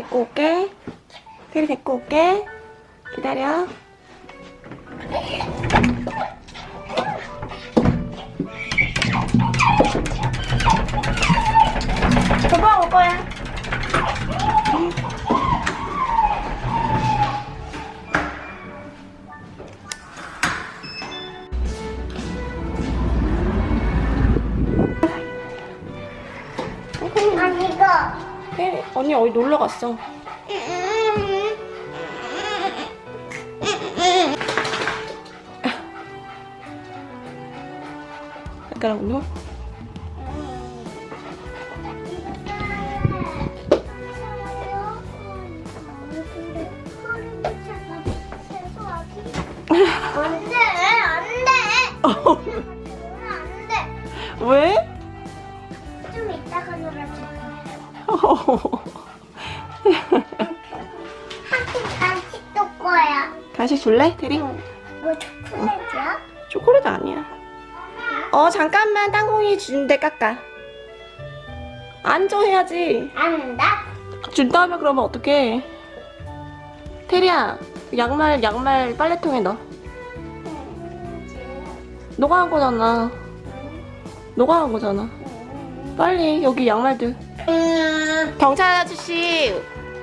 데리고 올게. 테리 데리고 올게. 기다려. 금방 올 거야. 아니 이거 테리, 언니 어디 놀러 갔어? 안돼 안돼 안돼 왜? 좀 이따가 놀아줄 거야 한팀 간식 줄 거야 간식 줄래, 테리? 뭐 초콜릿이야? 초콜릿 아니야. 어, 잠깐만 땅콩이 준대 깎아. 앉아 해야지. 안다 준 다음에 그러면 어떡해. 테리야, 양말, 양말 빨래통에 넣어. 너가 한 거잖아. 너가 한 거잖아. 빨리, 여기 양말들. 음, 경찰 아저씨,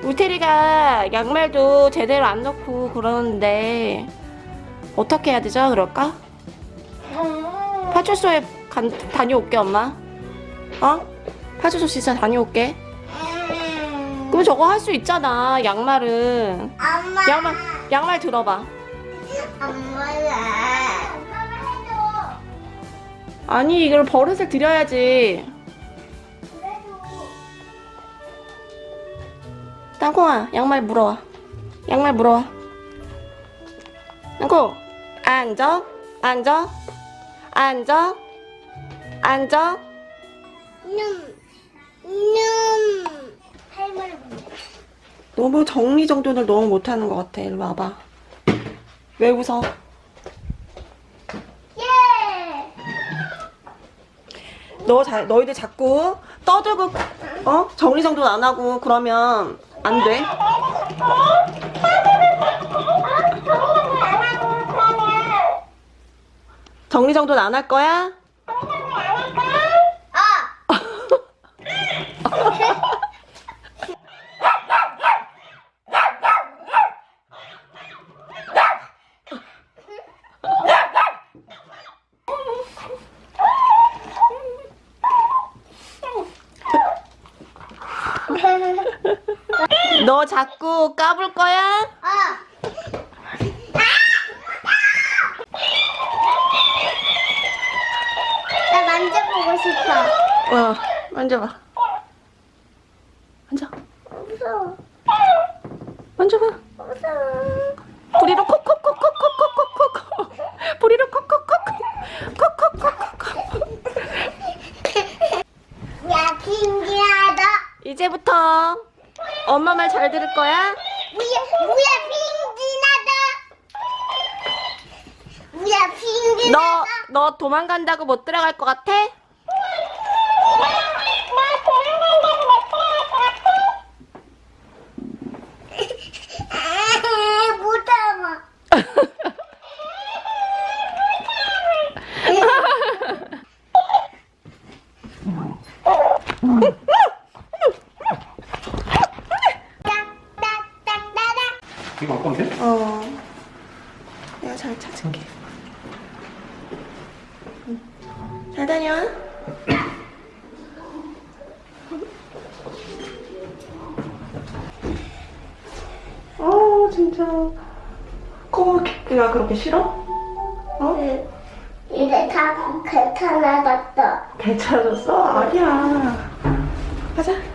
우리 테리가 양말도 제대로 안 넣고 그러는데, 어떻게 해야 되죠? 그럴까? 파출소에 간, 다녀올게, 엄마. 어? 파출소 진짜 다녀올게. 음. 그럼 저거 할 수 있잖아, 양말은. 엄마 양말, 양말 들어봐. 엄마야 아니, 이걸 버릇을 들여야지. 땅콩아, 양말 물어와. 양말 물어와. 땅콩, 앉아, 앉아, 앉아, 앉아. 놈, 놈. 할머니. 너무 정리정돈을 너무 못하는 것 같아. 이리 와봐. 왜 웃어? 예. 너 자, 너희들 자꾸 떠들고 어 정리정돈 안 하고 그러면 안 돼. 정리정돈 안 할 거야? 너 자꾸 까불 거야? 어. 나 만져보고 싶어. 어, 만져봐. 만져. 무서워. 만져봐. 무서워. 우리로 콕콕콕콕. 엄마 말 잘 들을 거야? 뭐야, 뭐야, 빙기나다. 뭐야. 너, 너 도망간다고 못 들어갈 것 같아? 아, 못 참아. 딱딱딱딱딱. 이거 돼? 어. 내가 잘 찾을게. 잘 다녀. 어, 진짜. 코끼가 그렇게 싫어? 어? 이제 다 괜찮아졌어. 괜찮아졌어? 아니야. 가자.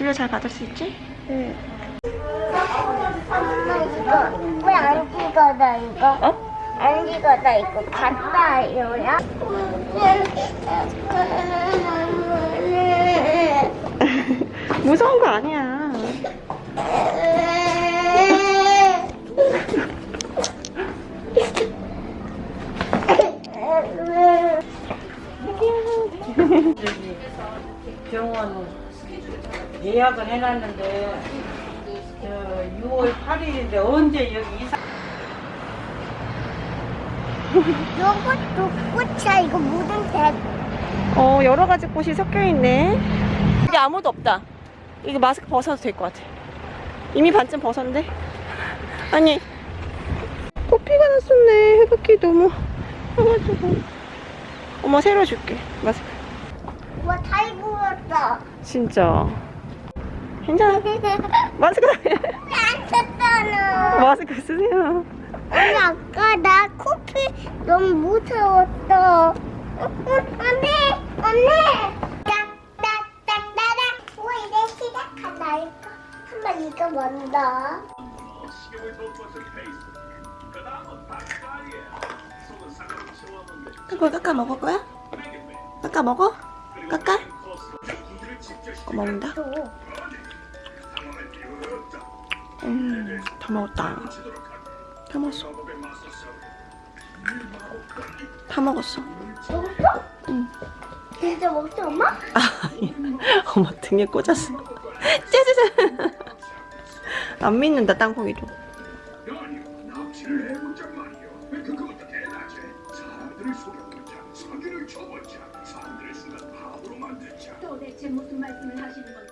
진료 잘 받을 수 있지? 엄마 이거 왜안 찍어다 이거? 어? 안 찍어다 이거 갔다요야? 무서운 거 아니야. 예약을 해놨는데 저 6월 8일인데 언제 여기 이사 요것도 꽃이야. 이거 무슨 색? 어 여러 가지 꽃이 섞여 있네. 여기 아무도 없다. 이거 마스크 벗어도 될 것 같아. 이미 반쯤 벗었는데. 아니 코피가 났었네. 해바퀴 너무 해가지고. 엄마 새로 줄게 마스크. 우와, 다 입었어. 진짜. 괜찮아. 마스크 안 쳤잖아. 마스크 쓰세요. 언니 아까 나 코피 너무 무서웠어. 언니, 언니. 딱딱딱따라. 우와 이제 시작한다 이거. 한번 이거 먼저. 그걸 깎아 먹을 거야? 깎아 먹어? 깎아? 어, 먹는다? 또. 음, 다 먹었다. 다 먹었어. 다 먹었어. 먹었어? 응. 진짜 먹지 엄마? 아, 엄마 등에 꽂았어. 짜자잔. 안 믿는다, 땅콩이도. 도대체 무슨 말씀을 하시는 건지